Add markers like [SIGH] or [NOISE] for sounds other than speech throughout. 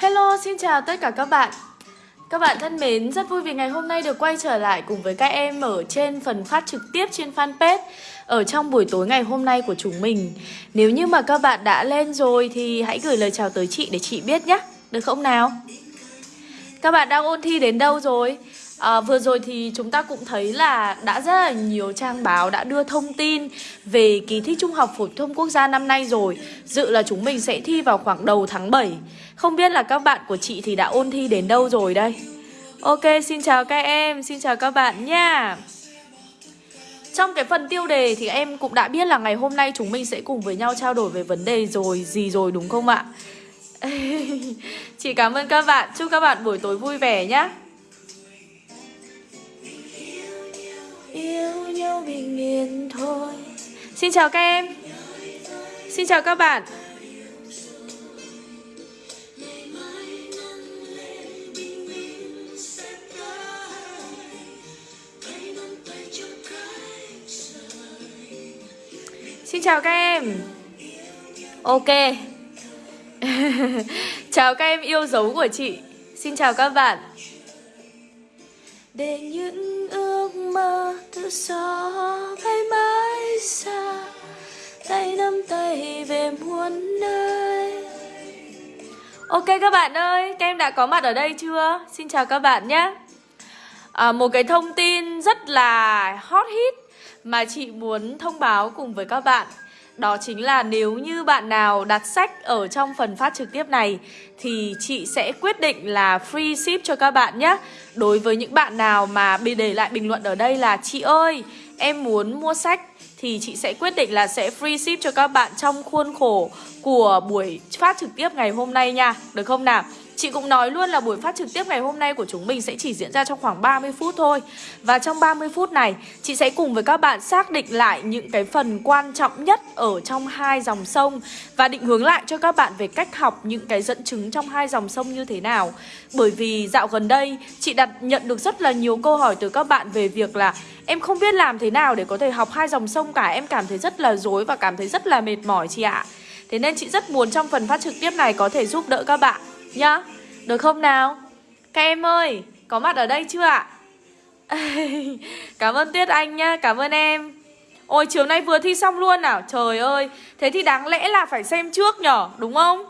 Hello, xin chào tất cả các bạn Các bạn thân mến, rất vui vì ngày hôm nay được quay trở lại cùng với các em ở trên phần phát trực tiếp trên fanpage Ở trong buổi tối ngày hôm nay của chúng mình Nếu như mà các bạn đã lên rồi thì hãy gửi lời chào tới chị để chị biết nhé Được không nào? Các bạn đang ôn thi đến đâu rồi? À, vừa rồi thì chúng ta cũng thấy là đã rất là nhiều trang báo đã đưa thông tin về kỳ thi Trung học phổ thông quốc gia năm nay rồi. Dự là chúng mình sẽ thi vào khoảng đầu tháng 7 Không biết là các bạn của chị thì đã ôn thi đến đâu rồi đây? Ok, xin chào các em, xin chào các bạn nha. Trong cái phần tiêu đề thì em cũng đã biết là ngày hôm nay chúng mình sẽ cùng với nhau trao đổi về vấn đề rồi, gì rồi đúng không ạ? [LAUGHS] Chị cảm ơn các bạn, chúc các bạn buổi tối vui vẻ nhé Yêu nhau bình yên thôi. Xin chào các em. Xin chào các bạn. Xin chào các em. Ok. [LAUGHS] Chào các em yêu dấu của chị. Xin chào các bạn. Để những ước mơ tự do bay mãi xa Tay nắm tay về muôn nơi. Ok các bạn ơi, các em đã có mặt ở đây chưa? Xin chào các bạn nhé. À, Một cái thông tin rất là hot hit mà chị muốn thông báo cùng với các bạn đó chính là nếu như bạn nào đặt sách ở trong phần phát trực tiếp này thì chị sẽ quyết định là free ship cho các bạn nhé. Đối với những bạn nào mà bị để lại bình luận ở đây là chị ơi, em muốn mua sách thì chị sẽ quyết định là sẽ free ship cho các bạn trong khuôn khổ của buổi phát trực tiếp ngày hôm nay nha. Được không nào? Chị cũng nói luôn là buổi phát trực tiếp ngày hôm nay của chúng mình sẽ chỉ diễn ra trong khoảng 30 phút thôi. Và trong 30 phút này, chị sẽ cùng với các bạn xác định lại những cái phần quan trọng nhất ở trong hai dòng sông Và định hướng lại cho các bạn về cách học những cái dẫn chứng trong hai dòng sông như thế nào. Bởi vì dạo gần đây, chị đặt nhận được rất là nhiều câu hỏi từ các bạn về việc là Em không biết làm thế nào để có thể học hai dòng sông cả. Em cảm thấy rất là dối và cảm thấy rất là mệt mỏi chị ạ. Thế nên chị rất muốn trong phần phát trực tiếp này có thể giúp đỡ các bạn nhá, Được không nào? Các em ơi, Có mặt ở đây chưa ạ? [LAUGHS] Cảm ơn Tuyết Anh nhá, Cảm ơn em. Ôi, chiều nay vừa thi xong luôn nào? Trời ơi, Thế thì đáng lẽ là phải xem trước nhở, Đúng không?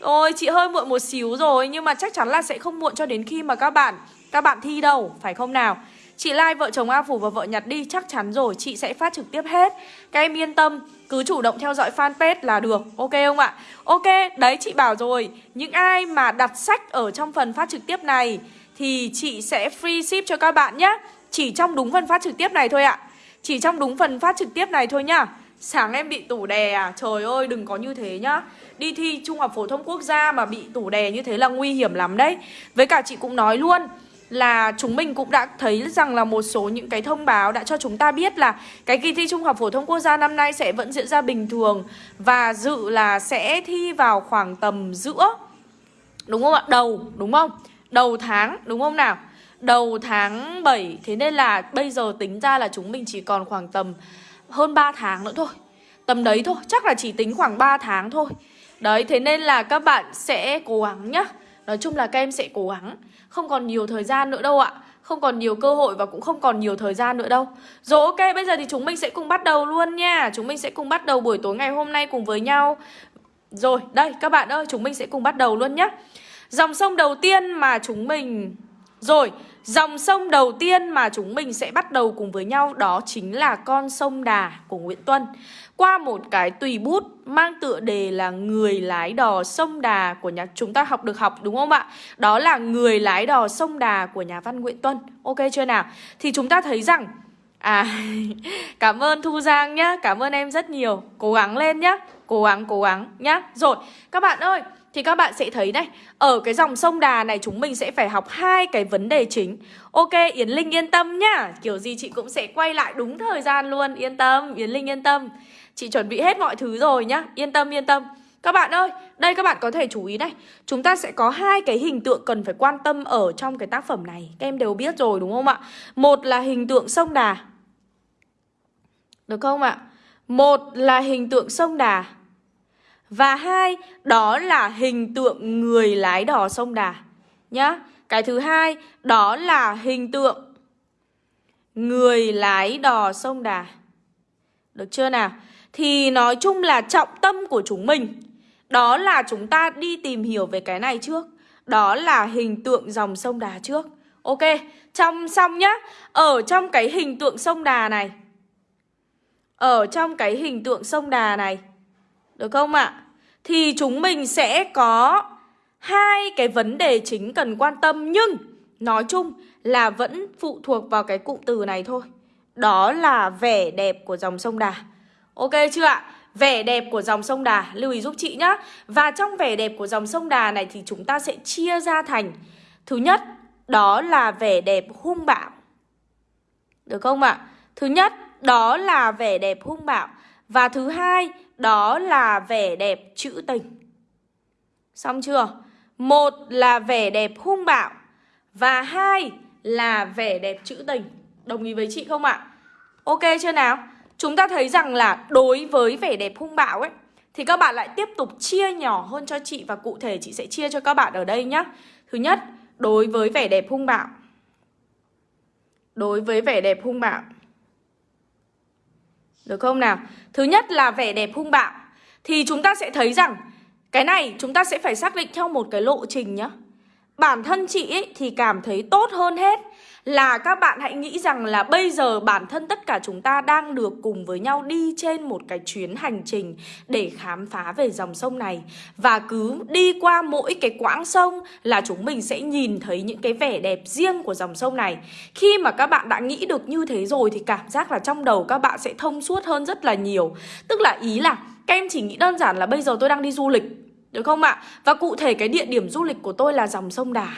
Ôi, chị hơi muộn một xíu rồi, Nhưng mà chắc chắn là sẽ không muộn cho đến khi mà các bạn Các bạn thi đâu, Phải không nào? Chị like vợ chồng A Phủ và vợ Nhật đi, Chắc chắn rồi, chị sẽ phát trực tiếp hết. Các em yên tâm cứ chủ động theo dõi fanpage là được Ok không ạ? Ok, đấy chị bảo rồi. Những ai mà đặt sách ở trong phần phát trực tiếp này Thì chị sẽ free ship cho các bạn nhé Chỉ trong đúng phần phát trực tiếp này thôi ạ. Chỉ trong đúng phần phát trực tiếp này thôi nhá. Sáng em bị tủ đè à? Trời ơi đừng có như thế nhá. Đi thi Trung học Phổ thông Quốc gia mà bị tủ đè như thế là nguy hiểm lắm đấy. Với cả chị cũng nói luôn là chúng mình cũng đã thấy rằng là một số những cái thông báo đã cho chúng ta biết là cái kỳ thi Trung học phổ thông quốc gia năm nay sẽ vẫn diễn ra bình thường và dự là sẽ thi vào khoảng tầm giữa đúng không ạ? Đầu đúng không? Đầu tháng đúng không nào? Đầu tháng 7 thế nên là bây giờ tính ra là chúng mình chỉ còn khoảng tầm hơn 3 tháng nữa thôi. Tầm đấy thôi, chắc là chỉ tính khoảng 3 tháng thôi. Đấy, thế nên là các bạn sẽ cố gắng nhá. Nói chung là các em sẽ cố gắng không còn nhiều thời gian nữa đâu ạ. Không còn nhiều cơ hội và cũng không còn nhiều thời gian nữa đâu. Rồi ok, bây giờ thì chúng mình sẽ cùng bắt đầu luôn nha. Chúng mình sẽ cùng bắt đầu buổi tối ngày hôm nay cùng với nhau. Rồi, đây, các bạn ơi, chúng mình sẽ cùng bắt đầu luôn nhé Dòng sông đầu tiên mà chúng mình Rồi Dòng sông đầu tiên mà chúng mình sẽ bắt đầu cùng với nhau đó chính là con sông Đà của Nguyễn Tuân qua một cái tùy bút mang tựa đề là người lái đò sông Đà của nhà chúng ta học được học đúng không ạ? Đó là người lái đò sông Đà của nhà văn Nguyễn Tuân. Ok chưa nào? Thì chúng ta thấy rằng À, [LAUGHS] cảm ơn Thu Giang nhá, cảm ơn em rất nhiều Cố gắng lên nhá, cố gắng, cố gắng nhá Rồi, các bạn ơi, thì các bạn sẽ thấy này Ở cái dòng sông Đà này chúng mình sẽ phải học hai cái vấn đề chính. Ok Yến Linh yên tâm nhá. Kiểu gì chị cũng sẽ quay lại đúng thời gian luôn. Yên tâm, Yến Linh yên tâm. Chị chuẩn bị hết mọi thứ rồi nhá. Yên tâm yên tâm. Các bạn ơi Đây các bạn có thể chú ý này. Chúng ta sẽ có hai cái hình tượng cần phải quan tâm Ở trong cái tác phẩm này. Các em đều biết rồi đúng không ạ? Một là hình tượng sông Đà. Được không ạ? Một là hình tượng sông Đà. Và hai, đó là hình tượng người lái đò sông Đà. Nhá Cái thứ hai, đó là hình tượng người lái đò sông Đà. Được chưa nào? Thì nói chung là trọng tâm của chúng mình Đó là chúng ta đi tìm hiểu về cái này trước. Đó là hình tượng dòng sông Đà trước. Ok, trong xong nhá. Ở trong cái hình tượng sông Đà này Ở trong cái hình tượng sông Đà này được không ạ? Thì chúng mình sẽ có hai cái vấn đề chính cần quan tâm Nhưng nói chung là vẫn phụ thuộc vào cái cụm từ này thôi Đó là vẻ đẹp của dòng sông Đà Ok chưa ạ? Vẻ đẹp của dòng sông Đà, lưu ý giúp chị nhá Và trong vẻ đẹp của dòng sông Đà này thì chúng ta sẽ chia ra thành Thứ nhất, đó là vẻ đẹp hung bạo Được không ạ? Thứ nhất, đó là vẻ đẹp hung bạo và thứ hai, đó là vẻ đẹp trữ tình Xong chưa? Một là vẻ đẹp hung bạo Và hai là vẻ đẹp trữ tình Đồng ý với chị không ạ? Ok chưa nào? Chúng ta thấy rằng là đối với vẻ đẹp hung bạo ấy Thì các bạn lại tiếp tục chia nhỏ hơn cho chị Và cụ thể chị sẽ chia cho các bạn ở đây nhé Thứ nhất, đối với vẻ đẹp hung bạo Đối với vẻ đẹp hung bạo được không nào? Thứ nhất là vẻ đẹp hung bạo. Thì chúng ta sẽ thấy rằng, Cái này chúng ta sẽ phải xác định theo một cái lộ trình nhá. Bản thân chị ấy thì cảm thấy tốt hơn hết là các bạn hãy nghĩ rằng là bây giờ bản thân tất cả chúng ta đang được cùng với nhau đi trên một cái chuyến hành trình để khám phá về dòng sông này và cứ đi qua mỗi cái quãng sông là chúng mình sẽ nhìn thấy những cái vẻ đẹp riêng của dòng sông này. Khi mà các bạn đã nghĩ được như thế rồi thì cảm giác là trong đầu các bạn sẽ thông suốt hơn rất là nhiều. Tức là ý là, các em chỉ nghĩ đơn giản là bây giờ tôi đang đi du lịch được không ạ? Và cụ thể cái địa điểm du lịch của tôi là dòng sông Đà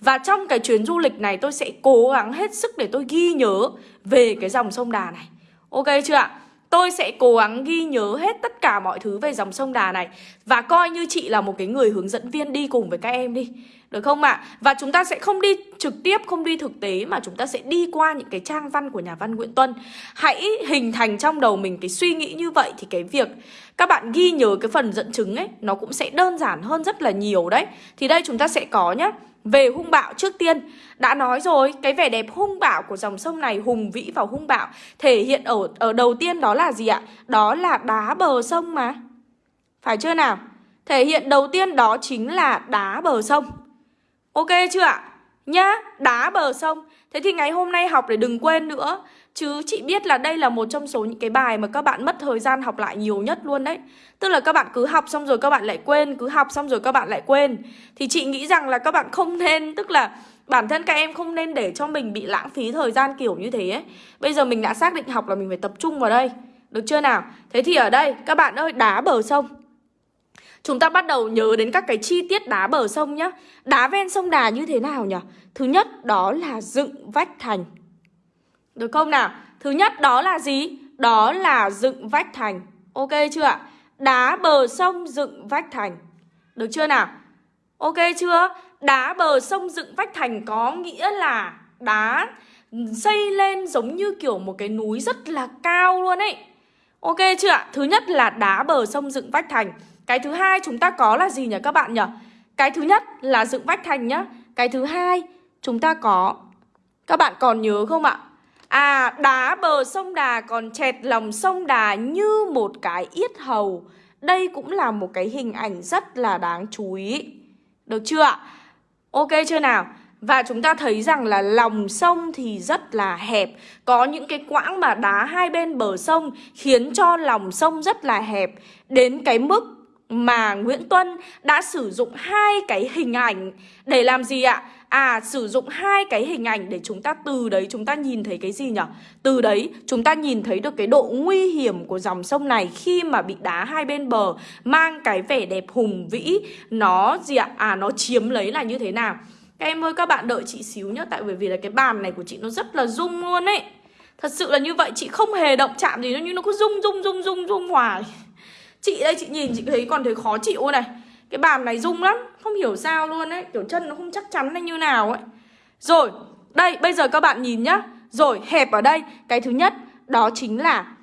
Và trong cái chuyến du lịch này tôi sẽ cố gắng hết sức để tôi ghi nhớ về cái dòng sông Đà này Ok chưa ạ? Tôi sẽ cố gắng ghi nhớ hết tất cả mọi thứ về dòng sông Đà này Và coi như chị là một cái người hướng dẫn viên đi cùng với các em đi Được không ạ? À? Và chúng ta sẽ không đi trực tiếp, không đi thực tế Mà chúng ta sẽ đi qua những cái trang văn của nhà văn Nguyễn Tuân Hãy hình thành trong đầu mình cái suy nghĩ như vậy Thì cái việc các bạn ghi nhớ cái phần dẫn chứng ấy Nó cũng sẽ đơn giản hơn rất là nhiều đấy Thì đây chúng ta sẽ có nhá về hung bạo trước tiên Đã nói rồi, cái vẻ đẹp hung bạo của dòng sông này Hùng vĩ và hung bạo Thể hiện ở ở đầu tiên đó là gì ạ? Đó là đá bờ sông mà Phải chưa nào? Thể hiện đầu tiên đó chính là đá bờ sông Ok chưa ạ? Nhá, đá bờ sông. Thế thì ngày hôm nay học để đừng quên nữa. Chứ chị biết là đây là một trong số những cái bài mà các bạn mất thời gian học lại nhiều nhất luôn đấy. Tức là các bạn cứ học xong rồi các bạn lại quên Cứ học xong rồi các bạn lại quên. Thì chị nghĩ rằng là các bạn không nên Tức là bản thân các em không nên để cho mình bị lãng phí thời gian kiểu như thế ấy. Bây giờ mình đã xác định học là mình phải tập trung vào đây. Được chưa nào? Thế thì ở đây các bạn ơi đá bờ sông. Chúng ta bắt đầu nhớ đến các cái chi tiết đá bờ sông nhá Đá ven sông Đà như thế nào nhỉ? Thứ nhất, đó là dựng vách thành được không nào? Thứ nhất, đó là gì? Đó là dựng vách thành Ok chưa ạ? Đá bờ sông dựng vách thành Được chưa nào? Ok chưa? Đá bờ sông dựng vách thành có nghĩa là đá xây lên giống như kiểu một cái núi rất là cao luôn ấy Ok chưa ạ? Thứ nhất là đá bờ sông dựng vách thành cái thứ hai chúng ta có là gì nhỉ các bạn nhỉ? Cái thứ nhất là dựng vách thành nhá Cái thứ hai chúng ta có, Các bạn còn nhớ không ạ? À đá bờ sông Đà còn chẹt lòng sông Đà như một cái yết hầu Đây cũng là một cái hình ảnh rất là đáng chú ý Được chưa ạ? Ok chưa nào? Và chúng ta thấy rằng là lòng sông thì rất là hẹp Có những cái quãng mà đá hai bên bờ sông Khiến cho lòng sông rất là hẹp Đến cái mức mà Nguyễn Tuân đã sử dụng hai cái hình ảnh Để làm gì ạ? À sử dụng hai cái hình ảnh để chúng ta từ đấy chúng ta nhìn thấy cái gì nhỉ? Từ đấy chúng ta nhìn thấy được cái độ nguy hiểm của dòng sông này khi mà bị đá hai bên bờ, Mang cái vẻ đẹp hùng vĩ Nó gì ạ? À nó chiếm lấy là như thế nào? Các em ơi, các bạn đợi chị xíu nhá, Tại bởi vì là cái bàn này của chị nó rất là rung luôn ấy Thật sự là như vậy, chị không hề động chạm gì, nó nhưng nó cứ rung rung rung rung rung hoài Chị đây, chị nhìn, chị thấy còn thấy khó chịu này. Cái bàn này rung lắm, Không hiểu sao luôn ấy. Kiểu chân nó không chắc chắn hay như nào ấy. Rồi, Đây, bây giờ các bạn nhìn nhá. Rồi, hẹp ở đây. Cái thứ nhất, Đó chính là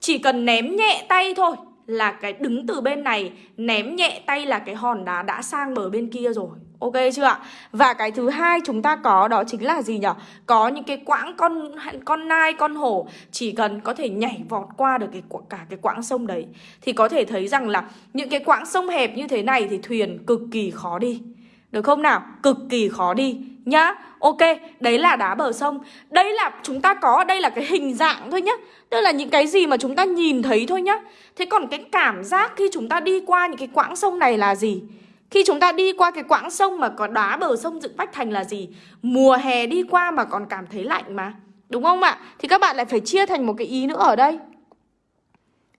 Chỉ cần ném nhẹ tay thôi là cái đứng từ bên này, ném nhẹ tay là cái hòn đá đã sang bờ bên kia rồi. Ok chưa ạ? Và cái thứ hai chúng ta có đó chính là gì nhỉ? Có những cái quãng con con nai, con hổ chỉ cần có thể nhảy vọt qua được cái cả cái quãng sông đấy thì có thể thấy rằng là những cái quãng sông hẹp như thế này thì thuyền cực kỳ khó đi. Được không nào? Cực kỳ khó đi nhá. Ok, đấy là đá bờ sông. Đây là chúng ta có đây là cái hình dạng thôi nhá. Tức là những cái gì mà chúng ta nhìn thấy thôi nhá. Thế còn cái cảm giác khi chúng ta đi qua những cái quãng sông này là gì? Khi chúng ta đi qua cái quãng sông mà có đá bờ sông dựng vách thành là gì? Mùa hè đi qua mà còn cảm thấy lạnh mà. Đúng không ạ? Thì các bạn lại phải chia thành một cái ý nữa ở đây.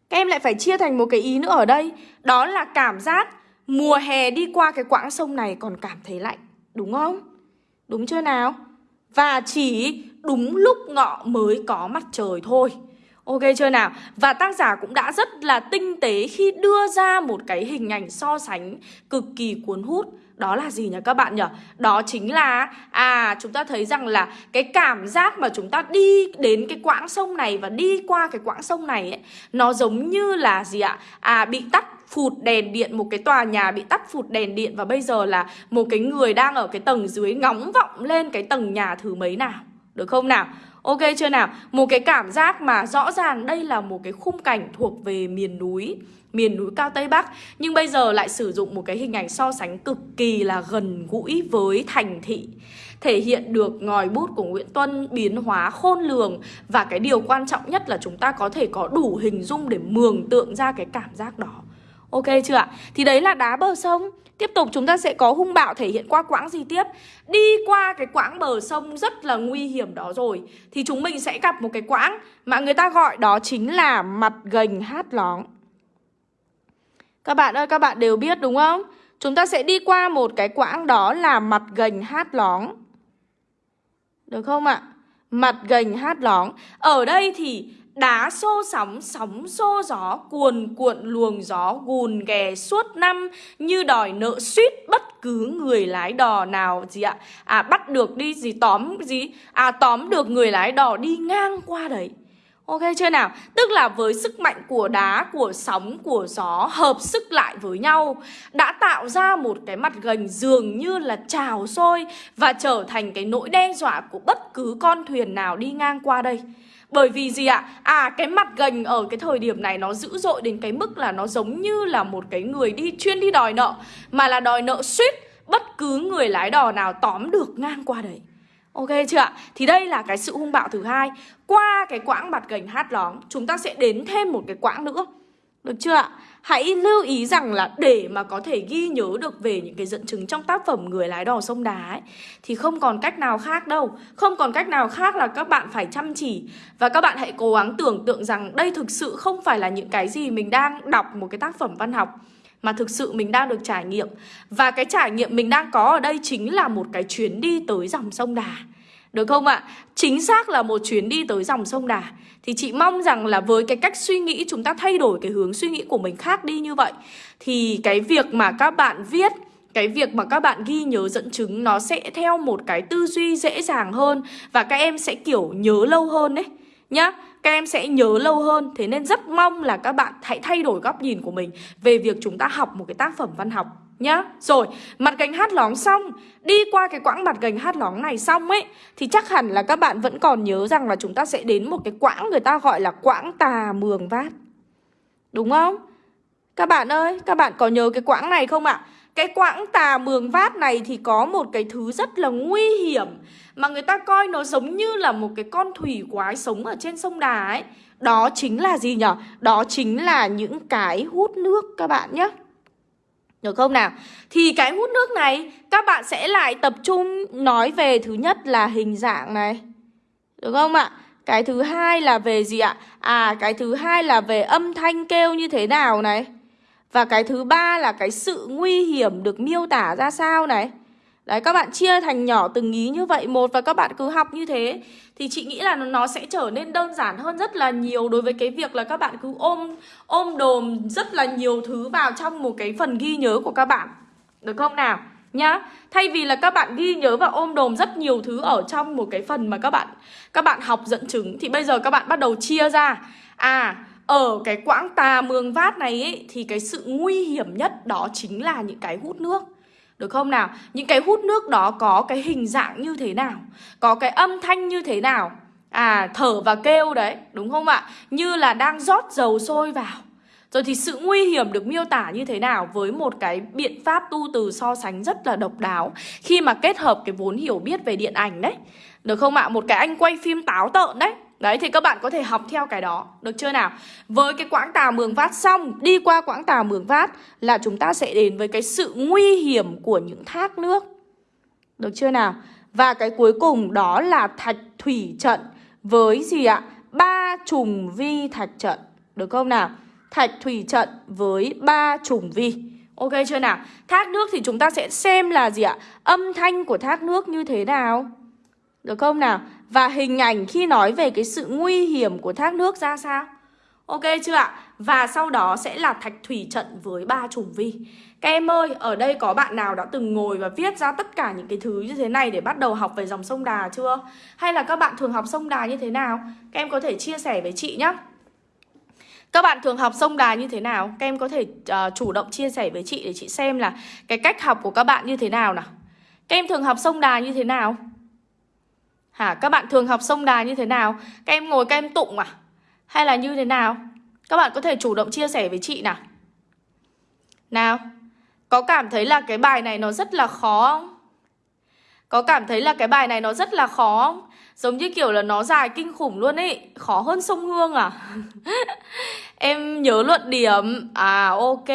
Các em lại phải chia thành một cái ý nữa ở đây. Đó là cảm giác mùa hè đi qua cái quãng sông này còn cảm thấy lạnh. Đúng không? Đúng chưa nào? Và chỉ đúng lúc ngọ mới có mặt trời thôi. Ok chưa nào? Và tác giả cũng đã rất là tinh tế khi đưa ra một cái hình ảnh so sánh cực kỳ cuốn hút đó là gì nhỉ các bạn nhỉ? Đó chính là à chúng ta thấy rằng là cái cảm giác mà chúng ta đi đến cái quãng sông này và đi qua cái quãng sông này ấy, nó giống như là gì ạ? À bị tắt phụt đèn điện, một cái tòa nhà bị tắt phụt đèn điện và bây giờ là một cái người đang ở cái tầng dưới ngóng vọng lên cái tầng nhà thứ mấy nào. Được không nào? Ok chưa nào? Một cái cảm giác mà rõ ràng đây là một cái khung cảnh thuộc về miền núi miền núi cao Tây Bắc. Nhưng bây giờ lại sử dụng một cái hình ảnh so sánh cực kỳ là gần gũi với thành thị. Thể hiện được ngòi bút của Nguyễn Tuân biến hóa khôn lường. Và cái điều quan trọng nhất là chúng ta có thể có đủ hình dung để mường tượng ra cái cảm giác đó. Ok chưa ạ? Thì đấy là đá bờ sông. Tiếp tục chúng ta sẽ có hung bạo thể hiện qua quãng gì tiếp? Đi qua cái quãng bờ sông rất là nguy hiểm đó rồi. Thì chúng mình sẽ gặp một cái quãng Mà người ta gọi đó chính là mặt gành hát lóng. Các bạn ơi, các bạn đều biết đúng không? Chúng ta sẽ đi qua một cái quãng đó là mặt gành hát lóng. Được không ạ? Mặt gành hát lóng. Ở đây thì Đá xô sóng, sóng xô gió, cuồn cuộn luồng gió gùn ghè suốt năm Như đòi nợ suýt bất cứ người lái đò nào gì ạ À bắt được đi gì tóm gì À tóm được người lái đò đi ngang qua đấy Ok chưa nào? Tức là với sức mạnh của đá, của sóng, của gió hợp sức lại với nhau đã tạo ra một cái mặt gành dường như là trào sôi và trở thành cái nỗi đe dọa của bất cứ con thuyền nào đi ngang qua đây. Bởi vì gì ạ? À cái mặt gành ở cái thời điểm này nó dữ dội đến cái mức là nó giống như là một cái người đi chuyên đi đòi nợ, Mà là đòi nợ suýt bất cứ người lái đò nào tóm được ngang qua đấy Ok chưa ạ? Thì đây là cái sự hung bạo thứ hai Qua cái quãng mặt gành hát lóng, Chúng ta sẽ đến thêm một cái quãng nữa Được chưa ạ? Hãy lưu ý rằng là để mà có thể ghi nhớ được về những cái dẫn chứng trong tác phẩm Người lái đò sông đá ấy, thì không còn cách nào khác đâu. Không còn cách nào khác là các bạn phải chăm chỉ và các bạn hãy cố gắng tưởng tượng rằng đây thực sự không phải là những cái gì mình đang đọc một cái tác phẩm văn học mà thực sự mình đang được trải nghiệm. Và cái trải nghiệm mình đang có ở đây chính là một cái chuyến đi tới dòng sông Đà. Được không ạ? Chính xác là một chuyến đi tới dòng sông Đà. Thì chị mong rằng là với cái cách suy nghĩ, chúng ta thay đổi cái hướng suy nghĩ của mình khác đi như vậy, Thì cái việc mà các bạn viết, cái việc mà các bạn ghi nhớ dẫn chứng nó sẽ theo một cái tư duy dễ dàng hơn và các em sẽ, kiểu, nhớ lâu hơn đấy nhá. Các em sẽ nhớ lâu hơn. Thế nên rất mong là các bạn hãy thay đổi góc nhìn của mình về việc chúng ta học một cái tác phẩm văn học nhá Rồi, mặt gành hát lóng xong Đi qua cái quãng mặt gành hát lóng này xong ấy Thì chắc hẳn là các bạn vẫn còn nhớ rằng là chúng ta sẽ đến một cái quãng người ta gọi là quãng tà mường vát Đúng không? Các bạn ơi, các bạn có nhớ cái quãng này không ạ? Cái quãng tà mường vát này thì có một cái thứ rất là nguy hiểm Mà người ta coi nó giống như là một cái con thủy quái sống ở trên sông Đà ấy Đó chính là gì nhỉ? Đó chính là những cái hút nước các bạn nhé được không nào? Thì cái hút nước này, các bạn sẽ lại tập trung nói về thứ nhất là hình dạng này. Được không ạ? Cái thứ hai là về gì ạ? À cái thứ hai là về âm thanh kêu như thế nào này. Và cái thứ ba là cái sự nguy hiểm được miêu tả ra sao này. Đấy các bạn chia thành nhỏ từng ý như vậy một và các bạn cứ học như thế thì chị nghĩ là nó sẽ trở nên đơn giản hơn rất là nhiều đối với cái việc là các bạn cứ ôm ôm đồm rất là nhiều thứ vào trong một cái phần ghi nhớ của các bạn. Được không nào? Nhá. Thay vì là các bạn ghi nhớ và ôm đồm rất nhiều thứ ở trong một cái phần mà các bạn các bạn học dẫn chứng thì bây giờ các bạn bắt đầu chia ra. À, ở cái quãng tà mường vát này ấy, thì cái sự nguy hiểm nhất đó chính là những cái hút nước được không nào? Những cái hút nước đó có cái hình dạng như thế nào? Có cái âm thanh như thế nào? À, thở và kêu đấy, đúng không ạ? Như là đang rót dầu sôi vào rồi thì sự nguy hiểm được miêu tả như thế nào với một cái biện pháp tu từ so sánh rất là độc đáo khi mà kết hợp cái vốn hiểu biết về điện ảnh đấy. Được không ạ? Một cái anh quay phim táo tợn đấy. Đấy, thì các bạn có thể học theo cái đó, Được chưa nào? Với cái quãng tà mường vát xong, Đi qua quãng tà mường vát Là chúng ta sẽ đến với cái sự nguy hiểm của những thác nước. Được chưa nào? Và cái cuối cùng đó là thạch thủy trận Với gì ạ? Ba trùng vi thạch trận, Được không nào? Thạch thủy trận với ba trùng vi. Ok chưa nào? Thác nước thì chúng ta sẽ xem là gì ạ? Âm thanh của thác nước như thế nào? Được không nào? Và hình ảnh khi nói về cái sự nguy hiểm của thác nước ra sao? Ok chưa ạ? Và sau đó sẽ là thạch thủy trận với ba trùng vi Các em ơi, ở đây có bạn nào đã từng ngồi và viết ra tất cả những cái thứ như thế này để bắt đầu học về dòng sông Đà chưa? Hay là các bạn thường học sông Đà như thế nào? Các em có thể chia sẻ với chị nhé các bạn thường học sông đà như thế nào? Các em có thể uh, chủ động chia sẻ với chị để chị xem là cái cách học của các bạn như thế nào nào. Các em thường học sông đà như thế nào? Hả? Các bạn thường học sông đà như thế nào? Các em ngồi, các em tụng à? Hay là như thế nào? Các bạn có thể chủ động chia sẻ với chị nào Nào, Có cảm thấy là cái bài này nó rất là khó không? Có cảm thấy là cái bài này nó rất là khó không? Giống như kiểu là nó dài kinh khủng luôn ấy Khó hơn sông Hương à? [LAUGHS] em nhớ luận điểm À ok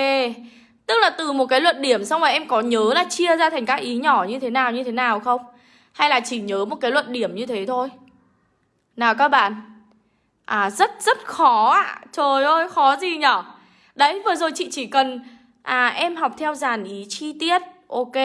Tức là từ một cái luận điểm xong rồi em có nhớ là chia ra thành các ý nhỏ như thế nào, như thế nào không? Hay là chỉ nhớ một cái luận điểm như thế thôi? Nào các bạn. À rất rất khó ạ. À. Trời ơi, khó gì nhở? Đấy, vừa rồi chị chỉ cần À em học theo dàn ý chi tiết. Ok.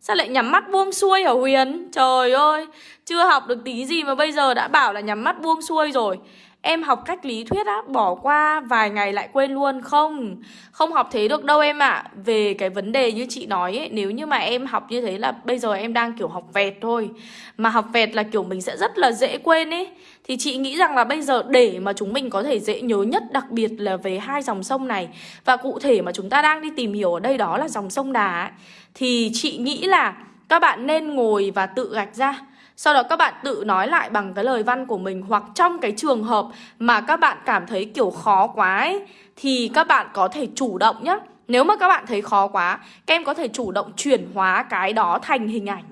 Sao lại nhắm mắt buông xuôi hả Huyền? Trời ơi, Chưa học được tí gì mà bây giờ đã bảo là nhắm mắt buông xuôi rồi. Em học cách lý thuyết á, bỏ qua vài ngày lại quên luôn. Không, không học thế được đâu em ạ. À. Về cái vấn đề như chị nói ấy Nếu như mà em học như thế là bây giờ em đang kiểu học vẹt thôi. Mà học vẹt là kiểu mình sẽ rất là dễ quên ấy. Thì chị nghĩ rằng là bây giờ để mà chúng mình có thể dễ nhớ nhất Đặc biệt là về hai dòng sông này Và cụ thể mà chúng ta đang đi tìm hiểu ở đây đó là dòng sông Đà ấy Thì chị nghĩ là các bạn nên ngồi và tự gạch ra sau đó các bạn tự nói lại bằng cái lời văn của mình Hoặc trong cái trường hợp mà các bạn cảm thấy kiểu khó quá ấy Thì các bạn có thể chủ động nhé Nếu mà các bạn thấy khó quá Các em có thể chủ động chuyển hóa cái đó thành hình ảnh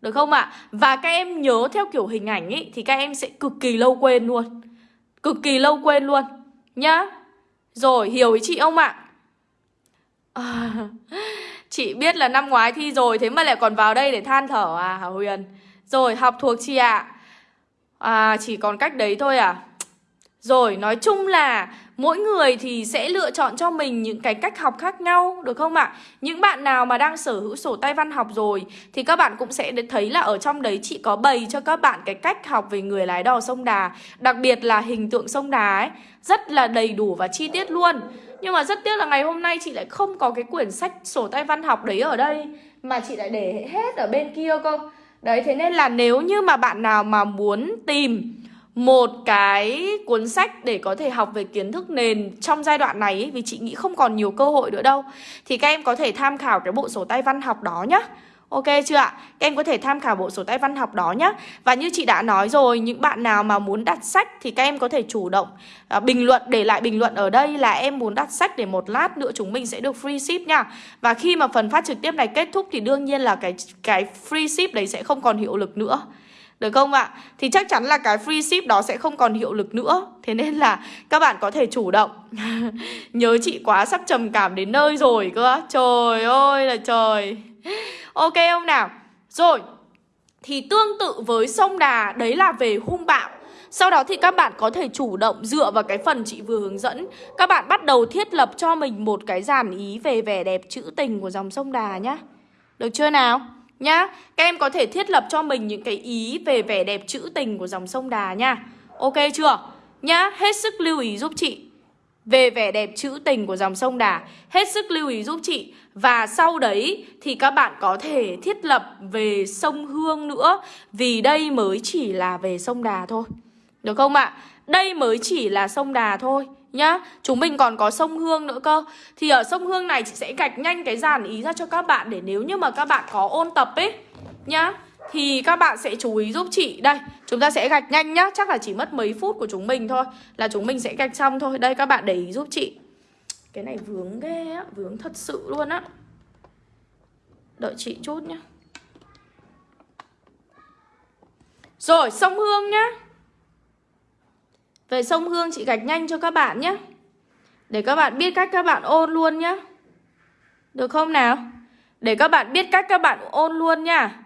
Được không ạ? À? Và các em nhớ theo kiểu hình ảnh ấy Thì các em sẽ cực kỳ lâu quên luôn Cực kỳ lâu quên luôn Nhá Rồi hiểu ý chị không ạ? À, [LAUGHS] chị biết là năm ngoái thi rồi Thế mà lại còn vào đây để than thở à Hả Huyền rồi, học thuộc chị ạ à? chỉ còn cách đấy thôi à Rồi, nói chung là mỗi người thì sẽ lựa chọn cho mình những cái cách học khác nhau, Được không ạ? Những bạn nào mà đang sở hữu sổ tay văn học rồi, Thì các bạn cũng sẽ thấy là ở trong đấy chị có bày cho các bạn cái cách học về người lái đò sông Đà, Đặc biệt là hình tượng sông Đà ấy Rất là đầy đủ và chi tiết luôn Nhưng mà rất tiếc là ngày hôm nay chị lại không có cái quyển sách sổ tay văn học đấy ở đây, Mà chị lại để hết ở bên kia cơ Đấy thế nên là nếu như mà bạn nào mà muốn tìm một cái cuốn sách để có thể học về kiến thức nền trong giai đoạn này ấy, vì chị nghĩ không còn nhiều cơ hội nữa đâu thì các em có thể tham khảo cái bộ sổ tay văn học đó nhé Ok chưa ạ? Các em có thể tham khảo bộ sổ tay văn học đó nhé Và như chị đã nói rồi Những bạn nào mà muốn đặt sách Thì các em có thể chủ động à, bình luận Để lại bình luận ở đây là em muốn đặt sách Để một lát nữa chúng mình sẽ được free ship nha. Và khi mà phần phát trực tiếp này kết thúc Thì đương nhiên là cái cái free ship đấy sẽ không còn hiệu lực nữa. Được không ạ? Thì chắc chắn là cái free ship đó sẽ không còn hiệu lực nữa. Thế nên là các bạn có thể chủ động. [LAUGHS] Nhớ chị quá sắp trầm cảm đến nơi rồi cơ Trời ơi là trời. Ok không nào? Rồi, thì tương tự với sông Đà đấy là về hung bạo sau đó thì các bạn có thể chủ động dựa vào cái phần chị vừa hướng dẫn Các bạn bắt đầu thiết lập cho mình một cái dàn ý về vẻ đẹp trữ tình của dòng sông Đà nhá Được chưa nào? Nhá, các em có thể thiết lập cho mình những cái ý về vẻ đẹp trữ tình của dòng sông Đà nha Ok chưa? Nhá, hết sức lưu ý giúp chị về vẻ đẹp trữ tình của dòng sông Đà, Hết sức lưu ý giúp chị. Và sau đấy thì các bạn có thể thiết lập về sông Hương nữa, Vì đây mới chỉ là về sông Đà thôi. Được không ạ? Đây mới chỉ là sông Đà thôi, nhá. Chúng mình còn có sông Hương nữa cơ. Thì ở sông Hương này chị sẽ gạch nhanh cái dàn ý ra cho các bạn Để nếu như mà các bạn có ôn tập ấy, Nhá. Thì các bạn sẽ chú ý giúp chị. Đây, chúng ta sẽ gạch nhanh nhá. Chắc là chỉ mất mấy phút của chúng mình thôi. Là chúng mình sẽ gạch xong thôi. Đây, các bạn để ý giúp chị. Cái này vướng ghê á. Vướng thật sự luôn á. Đợi chị chút nhá. Rồi, sông Hương nhá. Về sông Hương chị gạch nhanh cho các bạn nhé Để các bạn biết cách các bạn ôn luôn nhá. Được không nào? Để các bạn biết cách các bạn ôn luôn nha.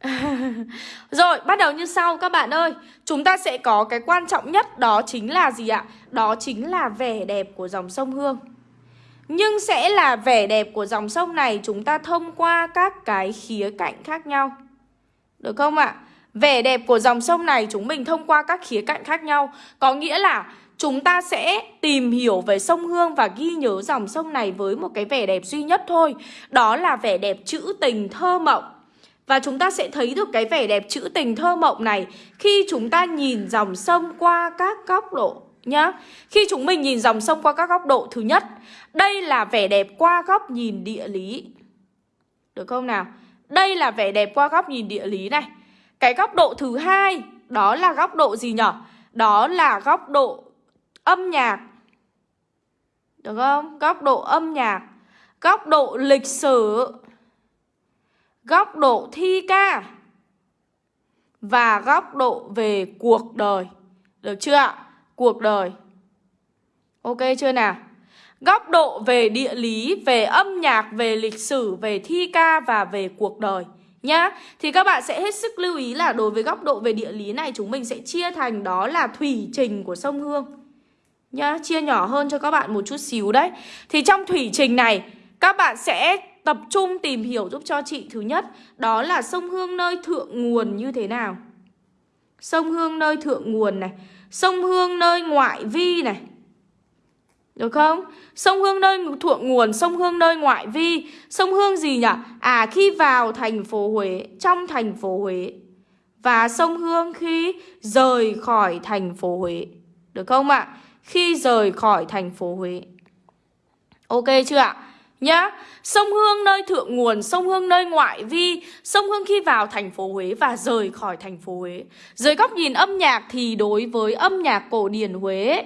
[LAUGHS] Rồi, bắt đầu như sau các bạn ơi. Chúng ta sẽ có cái quan trọng nhất, Đó chính là gì ạ? Đó chính là vẻ đẹp của dòng sông Hương. Nhưng sẽ là vẻ đẹp của dòng sông này, Chúng ta thông qua các cái khía cạnh khác nhau. Được không ạ? Vẻ đẹp của dòng sông này, chúng mình thông qua các khía cạnh khác nhau. Có nghĩa là chúng ta sẽ tìm hiểu về sông Hương và ghi nhớ dòng sông này với một cái vẻ đẹp duy nhất thôi. Đó là vẻ đẹp trữ tình thơ mộng. Và chúng ta sẽ thấy được cái vẻ đẹp trữ tình thơ mộng này Khi chúng ta nhìn dòng sông qua các góc độ nhá Khi chúng mình nhìn dòng sông qua các góc độ Thứ nhất, đây là vẻ đẹp qua góc nhìn địa lý Được không nào? Đây là vẻ đẹp qua góc nhìn địa lý này cái góc độ thứ hai đó là góc độ gì nhỉ? Đó là góc độ âm nhạc. Được không? Góc độ âm nhạc, góc độ lịch sử, góc độ thi ca và góc độ về cuộc đời. Được chưa ạ? Cuộc đời. Ok chưa nào? Góc độ về địa lý, về âm nhạc, về lịch sử, về thi ca và về cuộc đời nhá Thì các bạn sẽ hết sức lưu ý là đối với góc độ về địa lý này chúng mình sẽ chia thành đó là thủy trình của sông Hương nhá Chia nhỏ hơn cho các bạn một chút xíu đấy Thì trong thủy trình này các bạn sẽ tập trung tìm hiểu giúp cho chị Thứ nhất đó là sông Hương nơi thượng nguồn như thế nào Sông Hương nơi thượng nguồn này Sông Hương nơi ngoại vi này được không? Sông Hương nơi thượng nguồn, sông Hương nơi ngoại vi Sông Hương gì nhỉ? À khi vào thành phố Huế, trong thành phố Huế Và sông Hương khi rời khỏi thành phố Huế Được không ạ? Khi rời khỏi thành phố Huế Ok chưa ạ? Nhá Sông Hương nơi thượng nguồn, sông Hương nơi ngoại vi Sông Hương khi vào thành phố Huế và rời khỏi thành phố Huế Dưới góc nhìn âm nhạc thì đối với âm nhạc cổ điển Huế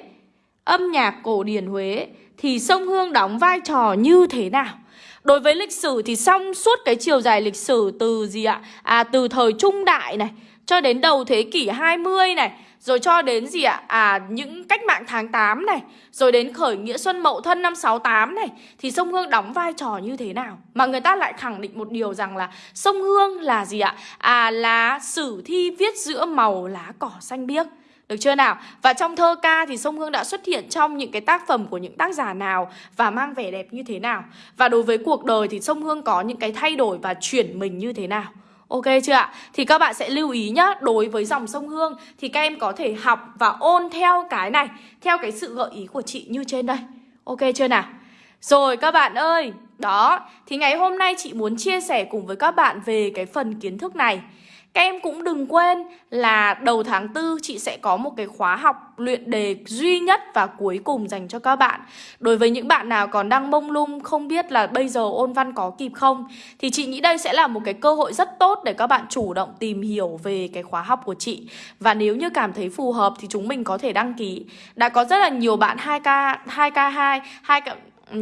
âm nhạc cổ điển Huế thì sông Hương đóng vai trò như thế nào? Đối với lịch sử thì xong suốt cái chiều dài lịch sử từ gì ạ? À từ thời trung đại này cho đến đầu thế kỷ 20 này rồi cho đến gì ạ? À những cách mạng tháng 8 này, Rồi đến khởi nghĩa Xuân Mậu Thân năm 68 này, Thì sông Hương đóng vai trò như thế nào? Mà người ta lại khẳng định một điều rằng là Sông Hương là gì ạ? À là sử thi viết giữa màu lá cỏ xanh biếc được chưa nào? Và trong thơ ca thì Sông Hương đã xuất hiện trong những cái tác phẩm của những tác giả nào và mang vẻ đẹp như thế nào? Và đối với cuộc đời thì Sông Hương có những cái thay đổi và chuyển mình như thế nào? Ok chưa ạ? Thì các bạn sẽ lưu ý nhá, Đối với dòng sông Hương Thì các em có thể học và ôn theo cái này, Theo cái sự gợi ý của chị như trên đây Ok chưa nào? Rồi các bạn ơi, Đó, Thì ngày hôm nay chị muốn chia sẻ cùng với các bạn về cái phần kiến thức này các em cũng đừng quên là đầu tháng 4 chị sẽ có một cái khóa học luyện đề duy nhất và cuối cùng dành cho các bạn. Đối với những bạn nào còn đang mông lung không biết là bây giờ ôn văn có kịp không Thì chị nghĩ đây sẽ là một cái cơ hội rất tốt để các bạn chủ động tìm hiểu về cái khóa học của chị. Và nếu như cảm thấy phù hợp thì chúng mình có thể đăng ký. Đã có rất là nhiều bạn 2K, 2K2, 2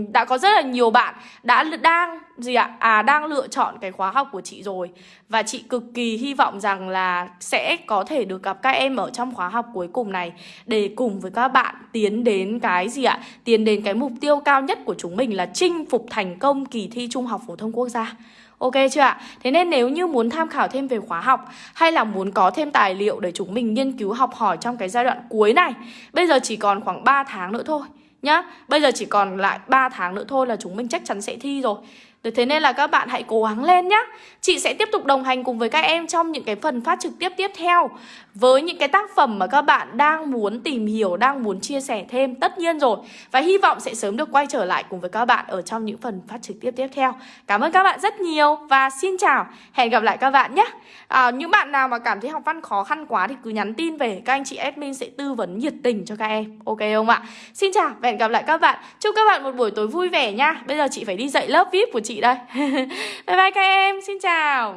đã có rất là nhiều bạn đã đang gì ạ? À đang lựa chọn cái khóa học của chị rồi và chị cực kỳ hy vọng rằng là sẽ có thể được gặp các em ở trong khóa học cuối cùng này để cùng với các bạn tiến đến cái gì ạ? Tiến đến cái mục tiêu cao nhất của chúng mình là chinh phục thành công kỳ thi Trung học phổ thông quốc gia. Ok chưa ạ? Thế nên nếu như muốn tham khảo thêm về khóa học hay là muốn có thêm tài liệu để chúng mình nghiên cứu học hỏi trong cái giai đoạn cuối này, bây giờ chỉ còn khoảng 3 tháng nữa thôi nhá. Bây giờ chỉ còn lại 3 tháng nữa thôi là chúng mình chắc chắn sẽ thi rồi. Được thế nên là các bạn hãy cố gắng lên nhé Chị sẽ tiếp tục đồng hành cùng với các em trong những cái phần phát trực tiếp tiếp theo. Với những cái tác phẩm mà các bạn đang muốn tìm hiểu, đang muốn chia sẻ thêm Tất nhiên rồi. Và hy vọng sẽ sớm được quay trở lại cùng với các bạn ở trong những phần phát trực tiếp tiếp theo. Cảm ơn các bạn rất nhiều và xin chào. Hẹn gặp lại các bạn nhé. À, Những bạn nào mà cảm thấy học văn khó khăn quá thì cứ nhắn tin về. Các anh chị admin sẽ tư vấn nhiệt tình cho các em. Ok không ạ? Xin chào và hẹn gặp lại các bạn. Chúc các bạn một buổi tối vui vẻ nha. Bây giờ chị phải đi dạy lớp VIP của chị chị đây. [LAUGHS] Bye bye các em, xin chào.